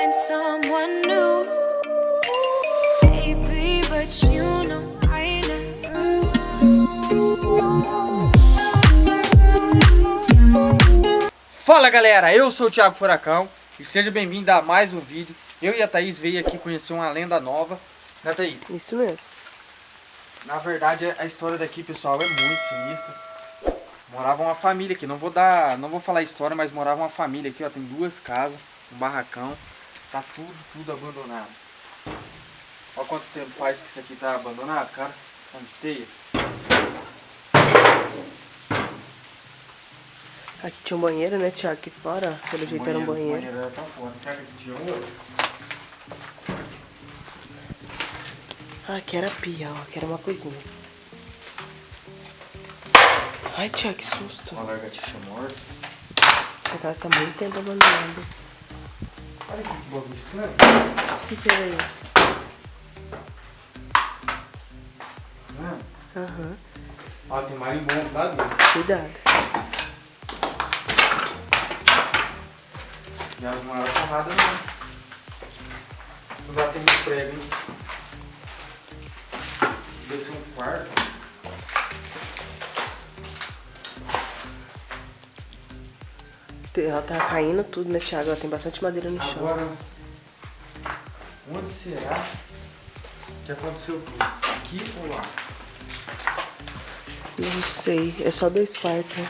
find someone new Maybe, but you know I never Fala galera, eu sou o Thiago Furacão e seja bem-vindo a mais um vídeo. Eu e a Thaís veio aqui conhecer uma lenda nova, né Thaís? Isso mesmo. Na verdade, a história daqui, pessoal, é muito sinistra. Morava uma família aqui, não vou dar, não vou falar a história, mas morava uma família aqui, ó, tem duas casas, um barracão tá tudo, tudo abandonado. Olha quanto tempo faz que isso aqui tá abandonado, cara, onde teia. Aqui tinha um banheiro, né, Thiago? Aqui fora, pelo jeito era um banheiro. banheiro era pra fora. Será que aqui tinha um outro? Ah, aqui era pia, ó. Aqui era uma coisinha. Ai, Thiago, que susto. Uma lagartixa morta. Essa casa tá muito tempo abandonada. Olha que bagulho estranho. O que que é aí? Né? Aham. Ó, tem marimbondo lá dentro. Cuidado. E as não eram forradas não. Não dá tempo de prego, hein? Deve ser um quarto. Ela tá caindo tudo, né, Thiago? Ela tem bastante madeira no chão. Agora, onde será que aconteceu tudo? Aqui ou lá? Não sei. É só dois quartos, né?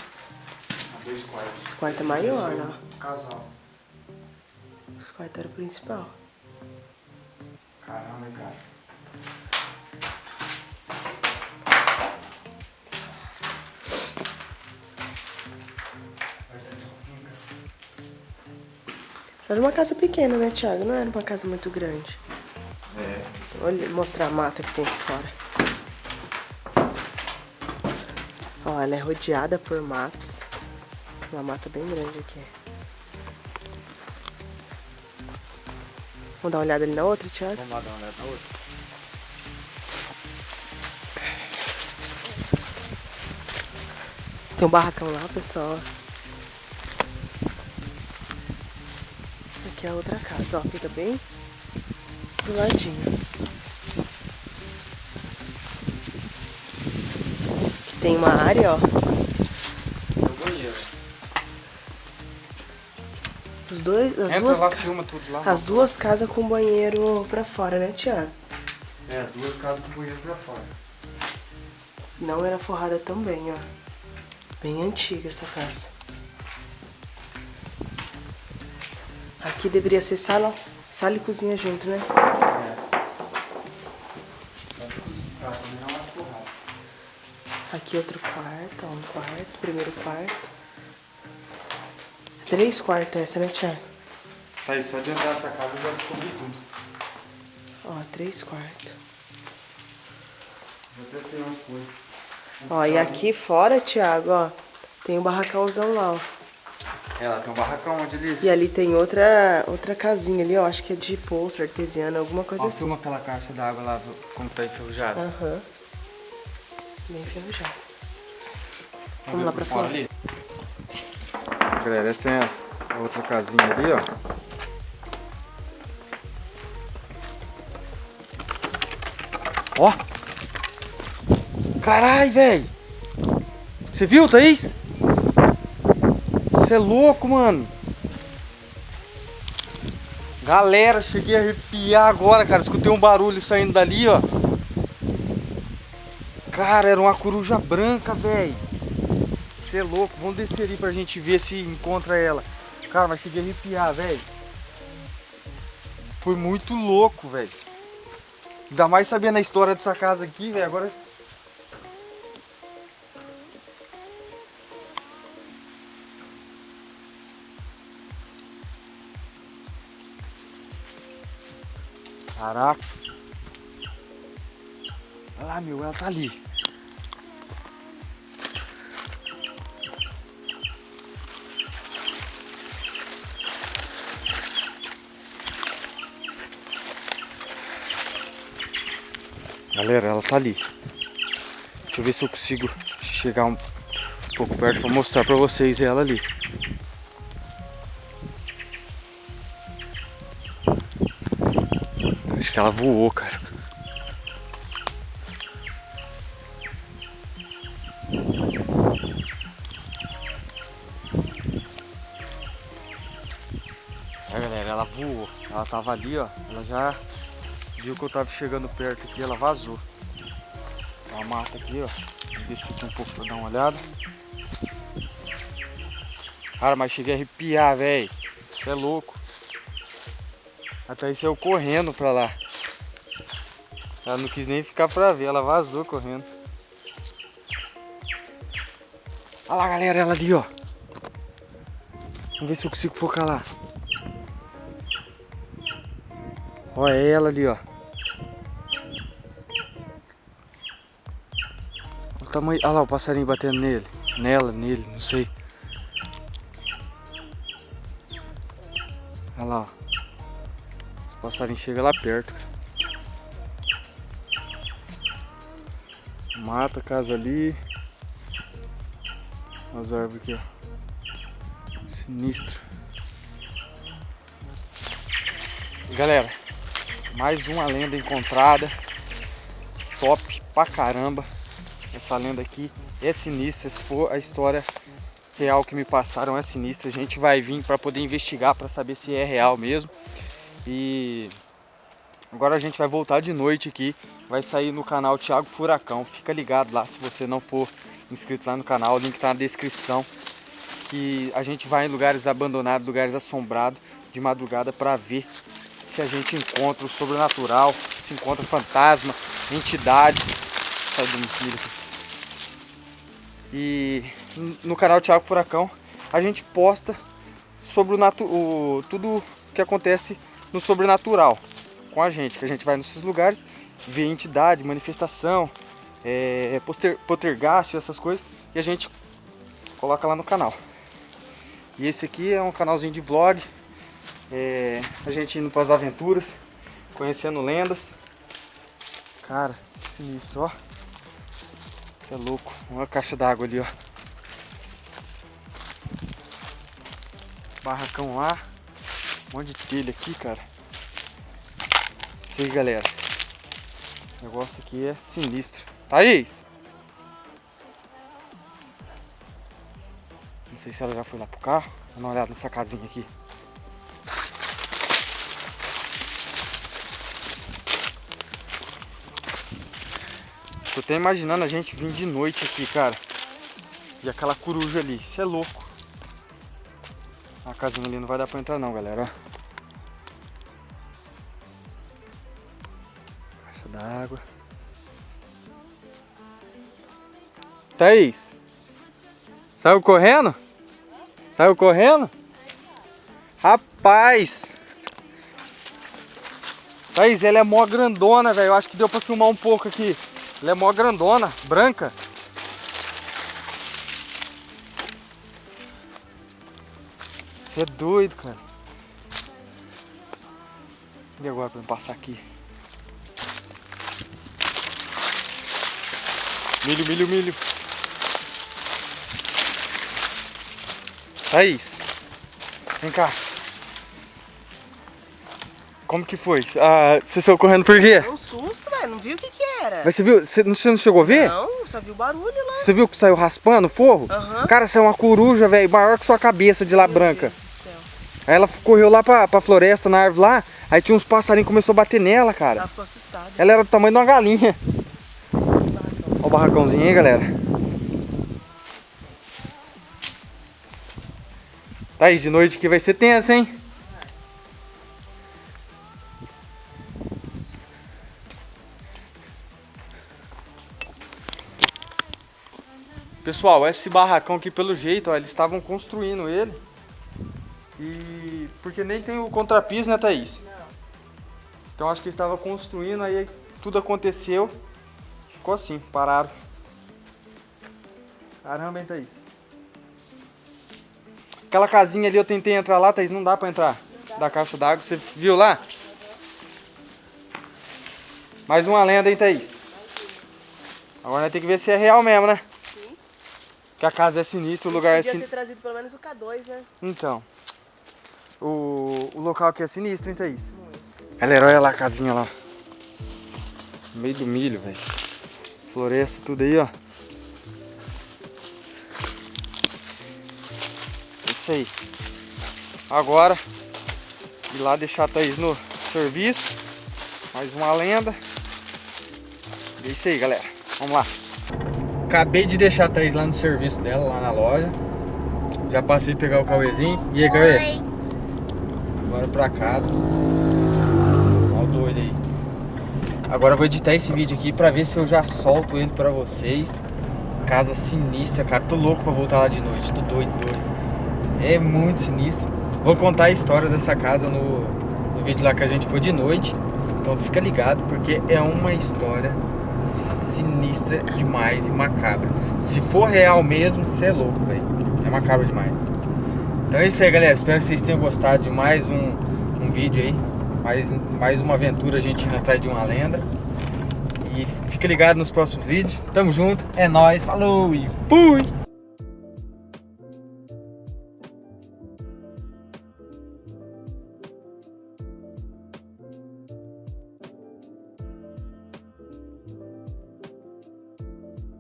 Ah, Dois quartos. Esse quarto é maior, é né? o Casal. Os quartos eram o principal. Caramba, cara. Era uma casa pequena, né, Thiago? Não era uma casa muito grande. É. Olha, mostrar a mata que tem aqui fora. Ó, ela é rodeada por matos. Uma mata bem grande aqui. Vamos dar uma olhada ali na outra, Thiago? Vamos lá dar uma olhada na outra. Tem um barracão lá, pessoal. Aqui é a outra casa, ó. Fica bem do ladinho. Aqui tem uma área, ó. É. Os dois, as Entra duas, lá, filma tudo lá. as duas casas com banheiro pra fora, né, Tiago? É, as duas casas com banheiro pra fora. Não era forrada também, ó. Bem antiga essa casa. Aqui deveria ser sala, sala e cozinha junto, né? É. Aqui outro quarto, ó, um quarto, primeiro quarto. Três quartos essa, né, Tiago? Tá aí, só de entrar nessa casa já descobri tudo. Ó, três quartos. Já pensei umas coisas. Ó, e aqui fora, Tiago, ó, tem um barracãozão lá, ó. Tem um barracão onde eles... E ali tem outra, outra casinha ali, ó, acho que é de poço artesiano, alguma coisa Ó, assim. filma aquela caixa d'água lá, como tá enferrujada. Aham. Bem enferrujado. ver Vamos lá pra fora. ali. Galera, essa é a outra casinha ali, ó. Ó! Carai, velho! Você viu, Thaís? Você é louco, mano! Galera, cheguei a arrepiar agora, cara. Escutei um barulho saindo dali, ó. Cara, era uma coruja branca, velho. Você é louco. Vamos descer ali pra gente ver se encontra ela. Cara, mas cheguei a arrepiar, velho. Foi muito louco, velho. Ainda mais sabendo a história dessa casa aqui, velho. Agora. Caraca. Olha lá, meu, ela tá ali. Galera, ela tá ali. Deixa eu ver se eu consigo chegar um pouco perto pra mostrar pra vocês ela ali. Ela voou, cara. voou. Ela tava ali, ó. Ela já viu que eu tava chegando perto aqui, ela vazou. Uma mata aqui, ó. Vou descer aqui um pouco pra dar uma olhada. Cara, mas cheguei a arrepiar, velho. Você é louco. Até aí saiu correndo pra lá. Ela não quis nem ficar pra ver, ela vazou correndo. Olha lá, galera, ela ali, ó. Vamos ver se eu consigo focar lá. Olha ela ali, ó. O tamanho... Olha lá o passarinho batendo nele. Nela, nele, não sei. Olha lá, ó. O passarinho chega lá perto. Mata casa ali. As árvores aqui, ó. Sinistro. Galera, mais uma lenda encontrada. Top pra caramba. Essa lenda aqui é sinistra. Se for a história real que me passaram é sinistra. A gente vai vir para poder investigar para saber se é real mesmo. E agora a gente vai voltar de noite aqui. Vai sair no canal Thiago Furacão. Fica ligado lá se você não for inscrito lá no canal. O link tá na descrição. Que a gente vai em lugares abandonados, lugares assombrados de madrugada para ver se a gente encontra o sobrenatural, se encontra fantasma, entidades. Sai do aqui. E no canal Thiago Furacão a gente posta sobre o, o tudo que acontece no sobrenatural com a gente, que a gente vai nesses lugares, vê entidade, manifestação, é, poster, poltergeist, essas coisas, e a gente coloca lá no canal. E esse aqui é um canalzinho de vlog, é, a gente indo para as aventuras, conhecendo lendas. Cara, sinistro, ó. É louco. Olha a caixa d'água ali, ó. Barracão lá. Um monte de telha aqui, cara. Isso aí, galera. O negócio aqui é sinistro. Thaís! Não sei se ela já foi lá pro carro. Dá uma olhada nessa casinha aqui. Tô até imaginando a gente vir de noite aqui, cara. E aquela coruja ali. Isso é louco. A casinha ali não vai dar pra entrar não, galera. D'água. Thaís. Saiu correndo? Saiu correndo? Rapaz! Thaís, ela é mó grandona, velho. Eu acho que deu pra filmar um pouco aqui. Ela é mó grandona, branca. Você é doido, cara. E agora pra eu passar aqui? Milho, milho, milho. Thaís, vem cá. Como que foi? Ah, você saiu correndo por quê? Deu um susto, velho. Não viu o que que era. Mas você viu? Você não, você não chegou a ver? Não, só viu o barulho lá. Você viu que saiu raspando o forro? Aham. Cara, saiu uma coruja, velho, maior que sua cabeça de lá Meu branca. Deus do céu. Aí ela correu lá pra, pra floresta, na árvore lá, aí tinha uns passarinhos que começou a bater nela, cara. Ela ficou assustada. Ela era do tamanho de uma galinha. Olha o barracãozinho aí, galera. Tá aí, de noite que vai ser tenso, hein? Pessoal, esse barracão aqui, pelo jeito, ó, eles estavam construindo ele. E... Porque nem tem o contrapiso, né, Thaís? Não. Então acho que eles estavam construindo, aí tudo aconteceu. Ficou assim, pararam. Caramba, hein, Thaís? Aquela casinha ali eu tentei entrar lá, Thaís, não dá pra entrar. Da caixa d'água, você viu lá? Mais uma lenda, hein, Thaís? Agora nós tem que ver se é real mesmo, né? Sim. Que a casa é sinistra, o lugar é Podia sinistro. ter trazido pelo menos o K2, né? Então, o, o local aqui é sinistro, hein, Thaís? Galera, olha lá a casinha lá. No meio do milho, velho. Floresta, tudo aí, ó. Isso aí. Agora, Ir lá deixar a Thaís no serviço. Mais uma lenda. É isso aí, galera. Vamos lá. Acabei de deixar a Thaís lá no serviço dela, lá na loja. Já passei a pegar o Cauêzinho. E aí, Cauê? Agora pra casa. Olha o doido aí. Agora eu vou editar esse vídeo aqui pra ver se eu já solto ele pra vocês. Casa sinistra, cara. Tô louco pra voltar lá de noite. Tô doido, doido. É muito sinistro. Vou contar a história dessa casa no, no vídeo lá que a gente foi de noite. Então fica ligado porque é uma história sinistra demais e macabra. Se for real mesmo, você é louco, velho. É macabro demais. Então é isso aí, galera. Espero que vocês tenham gostado de mais um, um vídeo aí. Mais, mais uma aventura a gente atrás de uma lenda. E fica ligado nos próximos vídeos. Tamo junto. É nóis. Falou e fui!